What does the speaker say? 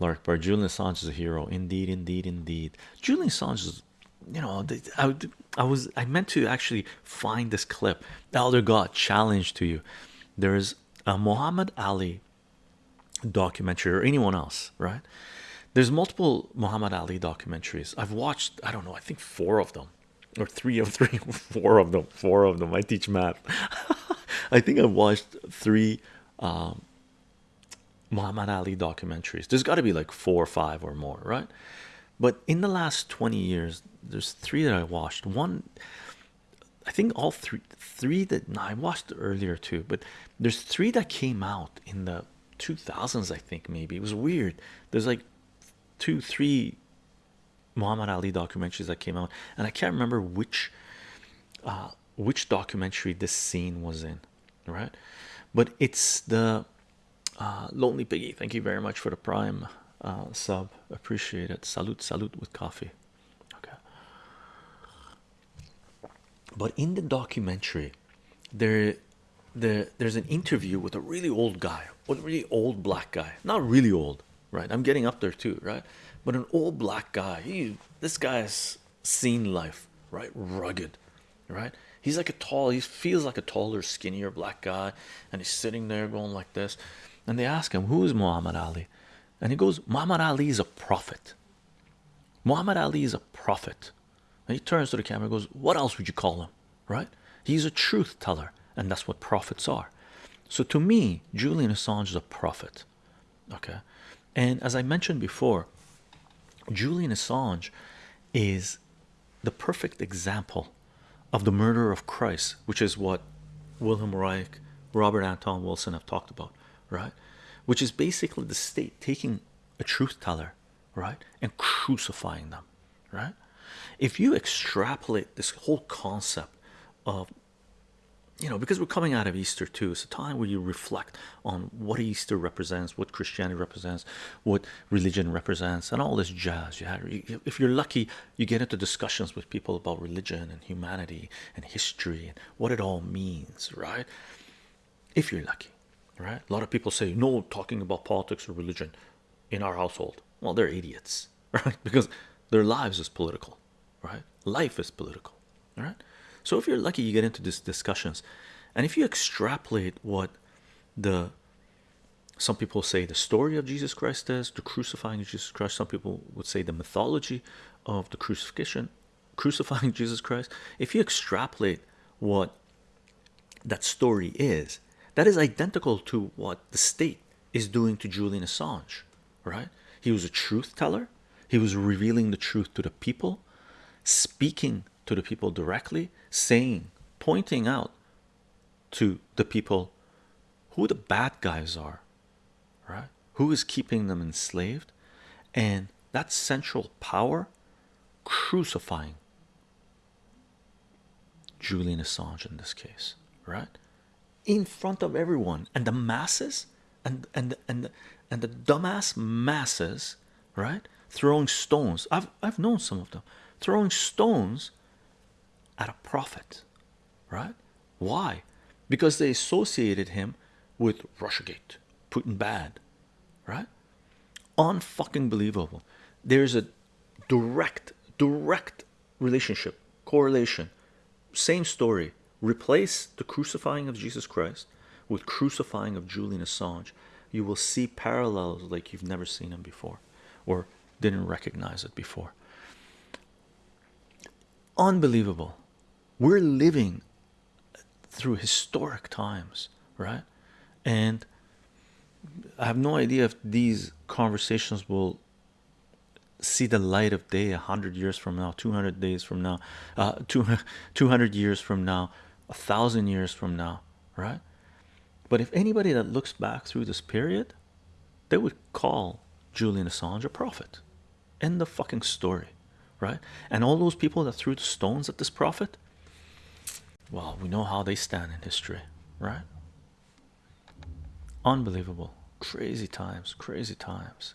Lark Bar, Julian Assange is a hero. Indeed, indeed, indeed. Julian Assange is, you know, I, I was, I meant to actually find this clip. Elder God, challenge to you. There's a Muhammad Ali documentary or anyone else, right? There's multiple Muhammad Ali documentaries. I've watched, I don't know, I think four of them or three of three, four of them, four of them. I teach math. I think I've watched three um, Muhammad Ali documentaries. There's got to be like four or five or more, right? But in the last 20 years, there's three that I watched. One, I think all three, three that no, I watched earlier too, but there's three that came out in the 2000s, I think maybe. It was weird. There's like two, three Muhammad Ali documentaries that came out, and I can't remember which uh, which documentary this scene was in, right? But it's the uh, Lonely Piggy. Thank you very much for the prime uh, sub. Appreciate it. Salute, salute with coffee. Okay. But in the documentary, there, there, there's an interview with a really old guy, a really old black guy. Not really old, right? I'm getting up there too, right? But an old black guy. He, this guy's seen life, right? Rugged, right? He's like a tall. He feels like a taller, skinnier black guy, and he's sitting there going like this. And they ask him, "Who is Muhammad Ali?" And he goes, "Muhammad Ali is a prophet. Muhammad Ali is a prophet." And he turns to the camera and goes, What else would you call him? Right? He's a truth teller, and that's what prophets are. So to me, Julian Assange is a prophet. Okay. And as I mentioned before, Julian Assange is the perfect example of the murder of Christ, which is what Wilhelm Reich, Robert Anton Wilson have talked about, right? Which is basically the state taking a truth teller, right, and crucifying them, right? If you extrapolate this whole concept of you know, because we're coming out of Easter too, it's a time where you reflect on what Easter represents, what Christianity represents, what religion represents, and all this jazz. Yeah, if you're lucky, you get into discussions with people about religion and humanity and history and what it all means, right? If you're lucky, right? A lot of people say no talking about politics or religion in our household. Well, they're idiots, right? Because their lives is political, right? Life is political, right So if you're lucky, you get into these discussions, and if you extrapolate what the some people say the story of Jesus Christ is the crucifying Jesus Christ. Some people would say the mythology of the crucifixion, crucifying Jesus Christ. If you extrapolate what that story is, that is identical to what the state is doing to Julian Assange, right? He was a truth teller. He was revealing the truth to the people, speaking to the people directly, saying, pointing out to the people who the bad guys are, right? Who is keeping them enslaved, and that central power crucifying Julian Assange in this case, right? In front of everyone, and the masses, and and and and the dumbass masses, right? Throwing stones. I've I've known some of them throwing stones at a prophet, right? Why? Because they associated him with Russiagate, Putin bad, right? Unfucking believable. There's a direct, direct relationship, correlation. Same story. Replace the crucifying of Jesus Christ with crucifying of Julian Assange. You will see parallels like you've never seen them before, or didn't recognize it before. Unbelievable we're living through historic times right and i have no idea if these conversations will see the light of day a hundred years from now 200 days from now uh 200 years from now a thousand years from now right but if anybody that looks back through this period they would call julian assange a prophet end the fucking story right and all those people that threw the stones at this prophet well, we know how they stand in history, right? Unbelievable. Crazy times, crazy times.